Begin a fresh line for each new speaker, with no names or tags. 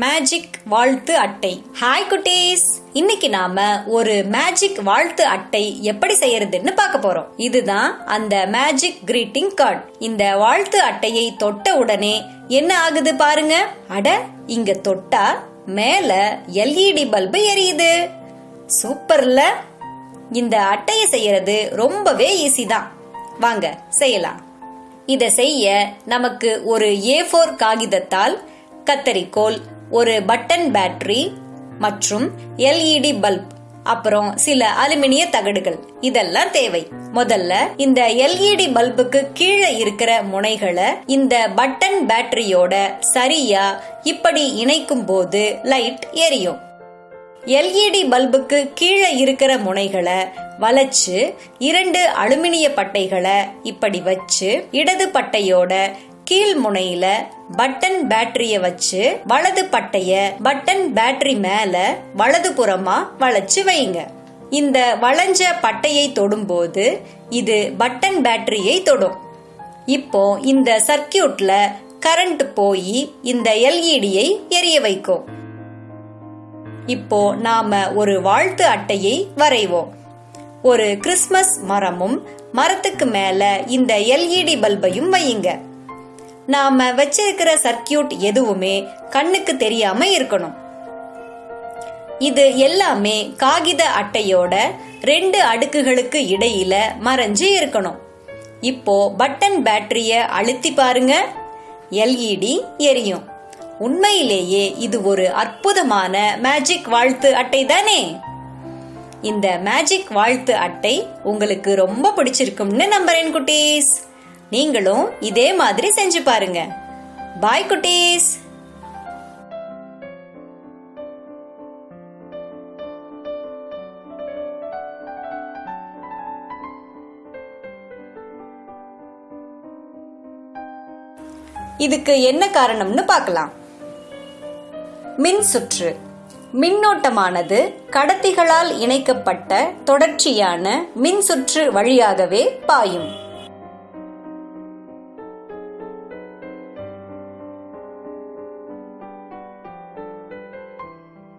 Magic வாழ்த்து அட்டை. Hi குட்டீஸ். இன்னைக்கு நாம ஒரு மேஜிக் வாழ்த்து அட்டை எப்படி செய்யறதுன்னு பார்க்க போறோம். இதுதான் அந்த மேஜிக் கிரீட்டிங் கார்டு இந்த வாழ்த்து அட்டையை தொட்ட உடனே என்ன ஆகுது பாருங்க. அட இங்க தொட்டா மேல எல்இடி பல்பு எரியுது. சூப்பர்ல இந்த அட்டையை செய்யறது ரொம்பவே ஈஸி தான். வாங்க செய்யலாம். இதை செய்ய நமக்கு ஒரு ஏ ஃபோர் காகிதத்தால் கத்தரிக்கோல் ஒரு பட்டன் பேட்டரி மற்றும் எல்இடி பல்ப் அப்புறம் சில அலுமினிய தகடுகள். இதெல்லாம் தேவை. முதல்ல இந்த எல்இடி பல்புக்கு கீழே இருக்கிற முனைகளை இந்த பட்டன் பேட்டரியோட சரியா இப்படி இணைக்கும் போது லைட் எரியும் எல்இடி பல்புக்கு கீழே இருக்கிற முனைகளை வளைச்சு இரண்டு அலுமினிய பட்டைகளை இப்படி வச்சு இடது பட்டையோட கீழ் முனையில பட்டன் பேட்டரிய வச்சு வலது பட்டைய பட்டன் பேட்டரி மேல வலது புறமா வளைச்சு வைங்க. இந்த வளைஞ்ச பட்டையை தொடும்போது இது பட்டன் பேட்டரியை தொடும். இப்போ இந்த சர்க்கியூட்ல கரண்ட் போய் இந்த எல்இடியை எரிய வைக்கும். இப்போ நாம ஒரு வாழ்த்து அட்டையை வரைவோம். ஒரு கிறிஸ்மஸ் மரமும் மரத்துக்கு மேல இந்த எல்இடி பல்பையும் வையுங்க. நாம வச்சிருக்கிற சர்க்கியூட் எதுவுமே கண்ணுக்கு தெரியாம இருக்கணும். இது எல்லாமே காகித அட்டையோட ரெண்டு அடுக்குகளுக்கு இடையில மறைஞ்சு இருக்கணும். இப்போ பட்டன் பேட்டரிய அழுத்தி பாருங்க. எல்இடி எரியும். உண்மையிலேயே இது ஒரு அற்புதமான மேஜிக் வாழ்த்து அட்டை தானே? இந்த மேஜிக் வாழ்த்து அட்டை உங்களுக்கு ரொம்ப பிடிச்சிருக்கும்னு நம்புறேன் குட்டீஸ். நீங்களும் இதே மாதிரி செஞ்சு பாருங்க. பாய் குட்டீஸ். இதுக்கு என்ன காரணம்னு பார்க்கலாம். மின் சுற்று. மின்னோட்டமானது கடத்திகளால் இணைக்கப்பட்ட தொடர்ச்சியான மின் சுற்று வழியாகவே பாயும்.